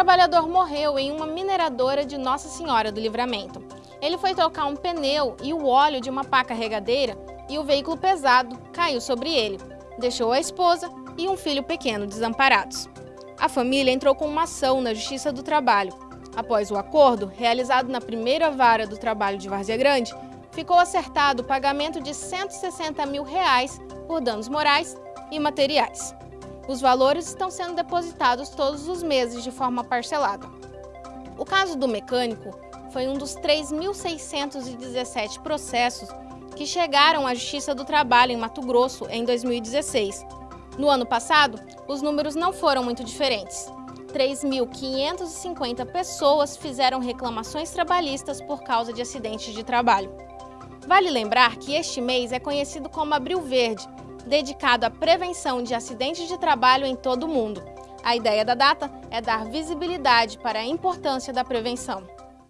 trabalhador morreu em uma mineradora de Nossa Senhora do Livramento. Ele foi trocar um pneu e o óleo de uma pá carregadeira e o veículo pesado caiu sobre ele. Deixou a esposa e um filho pequeno desamparados. A família entrou com uma ação na Justiça do Trabalho. Após o acordo, realizado na primeira vara do trabalho de Várzea Grande, ficou acertado o pagamento de 160 mil reais por danos morais e materiais. Os valores estão sendo depositados todos os meses de forma parcelada. O caso do mecânico foi um dos 3.617 processos que chegaram à Justiça do Trabalho em Mato Grosso em 2016. No ano passado, os números não foram muito diferentes. 3.550 pessoas fizeram reclamações trabalhistas por causa de acidentes de trabalho. Vale lembrar que este mês é conhecido como Abril Verde, dedicado à prevenção de acidentes de trabalho em todo o mundo. A ideia da data é dar visibilidade para a importância da prevenção.